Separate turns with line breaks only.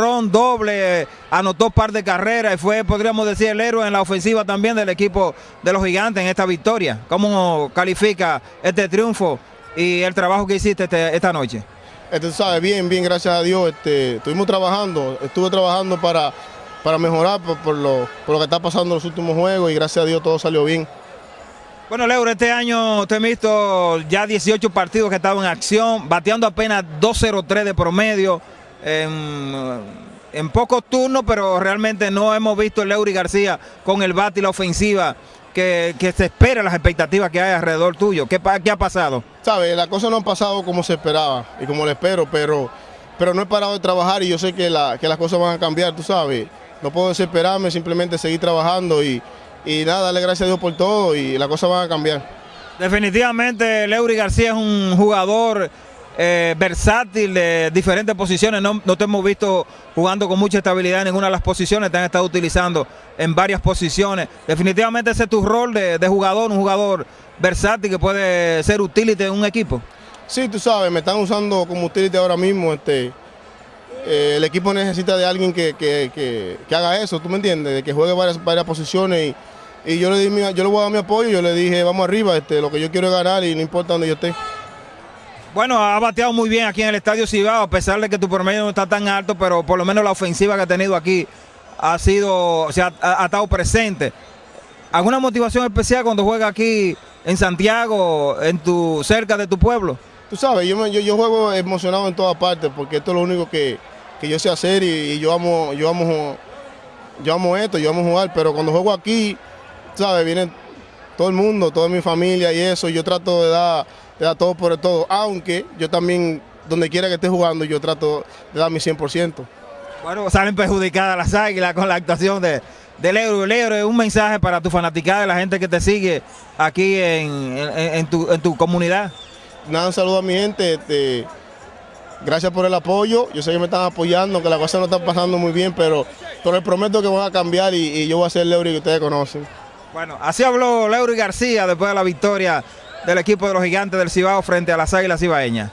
doble, anotó par de carreras y fue, podríamos decir, el héroe en la ofensiva también del equipo de los gigantes en esta victoria. ¿Cómo califica este triunfo y el trabajo que hiciste este, esta noche?
Este, sabe, bien, bien, gracias a Dios. Este, estuvimos trabajando, estuve trabajando para, para mejorar por, lo, por lo que está pasando en los últimos juegos y gracias a Dios todo salió bien.
Bueno, Leuro, este año te he visto ya 18 partidos que estaban en acción, bateando apenas 2.03 de promedio en, en, pocos turnos, pero realmente no hemos visto el Leury García con el bate y la ofensiva que, que, se espera, las expectativas que hay alrededor tuyo. ¿Qué, qué ha pasado?
Sabe, las cosas no han pasado como se esperaba y como le espero, pero, pero no he parado de trabajar y yo sé que, la, que las cosas van a cambiar, tú sabes. No puedo desesperarme, simplemente seguir trabajando y, y nada, darle gracias a Dios por todo y las cosas van a cambiar.
Definitivamente Leury García es un jugador eh, versátil de diferentes posiciones. No, te hemos visto jugando con mucha estabilidad en ninguna de las posiciones, te han estado utilizando en varias posiciones. Definitivamente ese es tu rol de, jugador, un jugador versátil que puede ser utility en un equipo.
Sí, tú sabes, me están usando como utility ahora mismo. Este, eh, el equipo necesita de alguien que, haga eso, ¿tú me entiendes? De que juegue varias, varias posiciones y, y yo, le di yo le voy a dar mi apoyo, yo le dije, vamos arriba, este, lo que yo quiero es ganar y no importa donde yo esté.
Bueno, ha bateado muy bien aquí en el Estadio Cibao, a pesar de que tu promedio no está tan alto, pero por lo menos la ofensiva que ha tenido aquí ha sido, o sea, ha, estado presente. ¿Alguna motivación especial cuando juega aquí en Santiago, en tu, cerca de tu pueblo?
Tú sabes, yo, yo, juego emocionado en todas partes porque esto es lo único que, yo sé hacer y, yo amo, yo amo, yo amo esto, yo amo jugar, pero cuando juego aquí, sabes, viene todo el mundo, toda mi familia y eso, yo trato de dar da todo por el todo, aunque yo también, donde quiera que esté jugando, yo trato de dar mi 100%.
Bueno, salen perjudicadas las águilas con la actuación de, del Euro. El un mensaje para tu fanaticada, la gente que te sigue aquí en, tu, comunidad.
Nada, un saludo a mi gente. Este, gracias por el apoyo. Yo sé que me están apoyando, que la cosa no está pasando muy bien, pero, pero les prometo que van a cambiar y, yo voy a ser el que ustedes conocen.
Bueno, así habló Leury García después de la victoria del equipo de los gigantes del Cibao frente a las Águilas Cibaeñas.